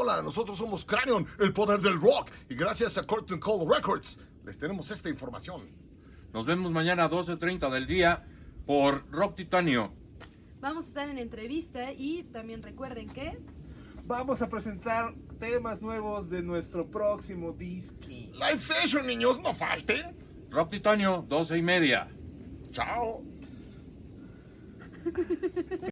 Hola, nosotros somos Cranion, el poder del rock. Y gracias a Curtain Call Records, les tenemos esta información. Nos vemos mañana a 12.30 del día por Rock Titanio. Vamos a estar en entrevista y también recuerden que... Vamos a presentar temas nuevos de nuestro próximo disque. Live session, niños, no falten. Rock Titanio, 12 y media. Chao.